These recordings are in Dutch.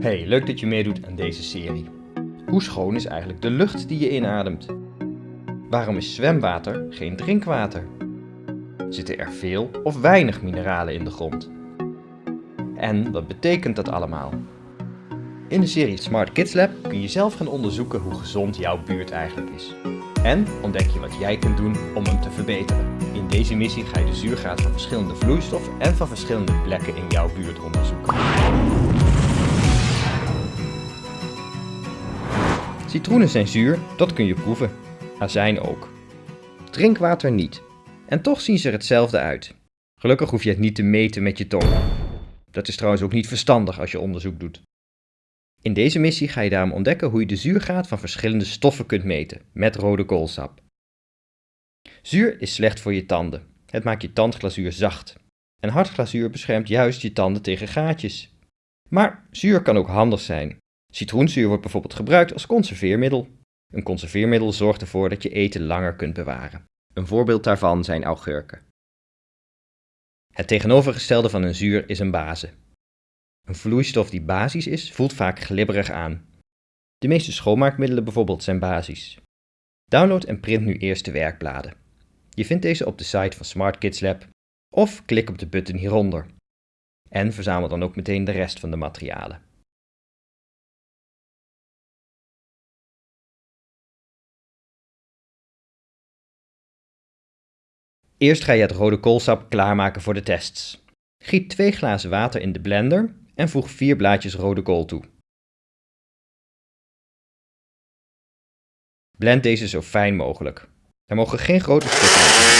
Hey, leuk dat je meedoet aan deze serie. Hoe schoon is eigenlijk de lucht die je inademt? Waarom is zwemwater geen drinkwater? Zitten er veel of weinig mineralen in de grond? En wat betekent dat allemaal? In de serie Smart Kids Lab kun je zelf gaan onderzoeken hoe gezond jouw buurt eigenlijk is. En ontdek je wat jij kunt doen om hem te verbeteren. In deze missie ga je de zuurgraad van verschillende vloeistoffen en van verschillende plekken in jouw buurt onderzoeken. Citroenen zijn zuur, dat kun je proeven. Azijn ook. Drinkwater niet. En toch zien ze er hetzelfde uit. Gelukkig hoef je het niet te meten met je tong. Dat is trouwens ook niet verstandig als je onderzoek doet. In deze missie ga je daarom ontdekken hoe je de zuurgraad van verschillende stoffen kunt meten met rode koolsap. Zuur is slecht voor je tanden. Het maakt je tandglazuur zacht. En hard glazuur beschermt juist je tanden tegen gaatjes. Maar zuur kan ook handig zijn. Citroenzuur wordt bijvoorbeeld gebruikt als conserveermiddel. Een conserveermiddel zorgt ervoor dat je eten langer kunt bewaren. Een voorbeeld daarvan zijn augurken. Het tegenovergestelde van een zuur is een base. Een vloeistof die basisch is, voelt vaak glibberig aan. De meeste schoonmaakmiddelen bijvoorbeeld zijn basisch. Download en print nu eerst de werkbladen. Je vindt deze op de site van Smart Kids Lab of klik op de button hieronder. En verzamel dan ook meteen de rest van de materialen. Eerst ga je het rode koolsap klaarmaken voor de tests. Giet 2 glazen water in de blender en voeg 4 blaadjes rode kool toe. Blend deze zo fijn mogelijk. Er mogen geen grote stukken in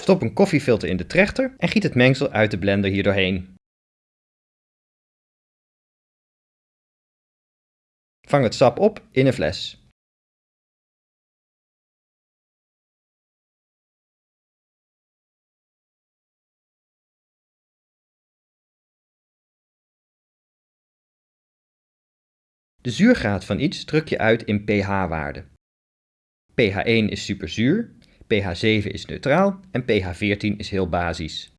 Stop een koffiefilter in de trechter en giet het mengsel uit de blender hier doorheen. Vang het sap op in een fles. De zuurgraad van iets druk je uit in pH-waarde. pH1 is superzuur, pH7 is neutraal en pH14 is heel basisch.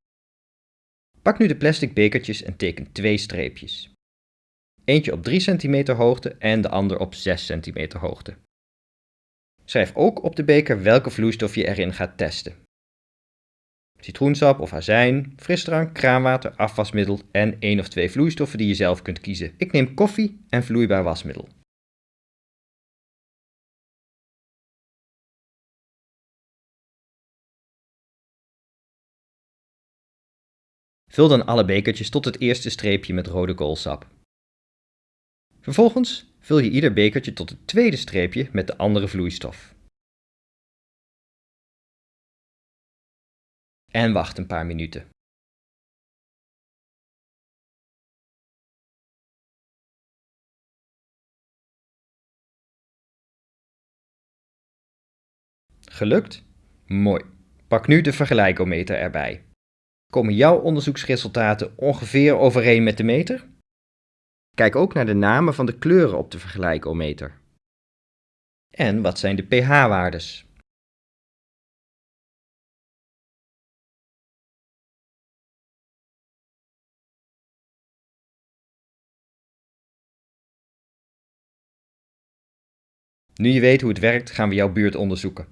Pak nu de plastic bekertjes en teken twee streepjes. Eentje op 3 cm hoogte en de ander op 6 cm hoogte. Schrijf ook op de beker welke vloeistof je erin gaat testen citroensap of azijn, frisdrank, kraanwater, afwasmiddel en één of twee vloeistoffen die je zelf kunt kiezen. Ik neem koffie en vloeibaar wasmiddel. Vul dan alle bekertjes tot het eerste streepje met rode koolsap. Vervolgens vul je ieder bekertje tot het tweede streepje met de andere vloeistof. En wacht een paar minuten. Gelukt? Mooi. Pak nu de vergelijkometer erbij. Komen jouw onderzoeksresultaten ongeveer overeen met de meter? Kijk ook naar de namen van de kleuren op de vergelijkometer. En wat zijn de pH-waardes? Nu je weet hoe het werkt, gaan we jouw buurt onderzoeken.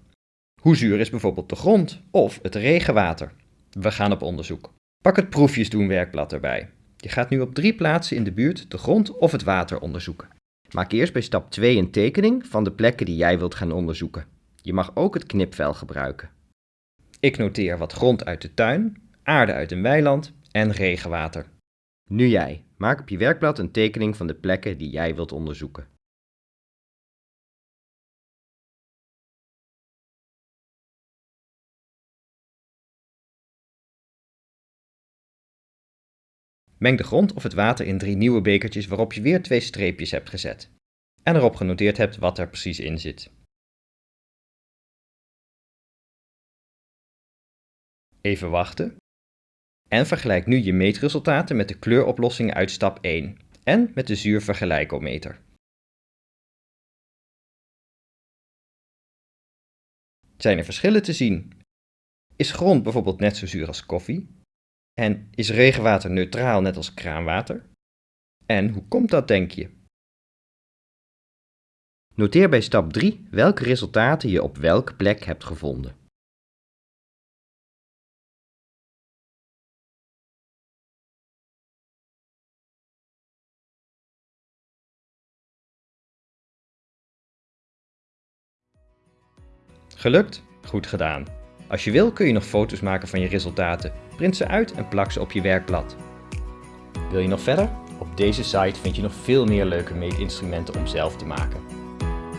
Hoe zuur is bijvoorbeeld de grond of het regenwater? We gaan op onderzoek. Pak het proefjes doen werkblad erbij. Je gaat nu op drie plaatsen in de buurt de grond of het water onderzoeken. Maak eerst bij stap 2 een tekening van de plekken die jij wilt gaan onderzoeken. Je mag ook het knipvel gebruiken. Ik noteer wat grond uit de tuin, aarde uit een weiland en regenwater. Nu jij. Maak op je werkblad een tekening van de plekken die jij wilt onderzoeken. Meng de grond of het water in drie nieuwe bekertjes waarop je weer twee streepjes hebt gezet. En erop genoteerd hebt wat er precies in zit. Even wachten. En vergelijk nu je meetresultaten met de kleuroplossingen uit stap 1 en met de zuurvergelijkometer. Zijn er verschillen te zien? Is grond bijvoorbeeld net zo zuur als koffie? En is regenwater neutraal net als kraanwater? En hoe komt dat, denk je? Noteer bij stap 3 welke resultaten je op welke plek hebt gevonden. Gelukt? Goed gedaan. Als je wil kun je nog foto's maken van je resultaten. Print ze uit en plak ze op je werkblad. Wil je nog verder? Op deze site vind je nog veel meer leuke meetinstrumenten om zelf te maken.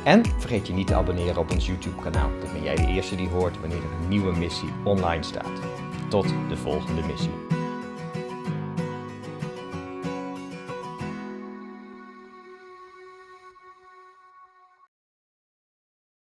En vergeet je niet te abonneren op ons YouTube kanaal. Dan ben jij de eerste die hoort wanneer er een nieuwe missie online staat. Tot de volgende missie.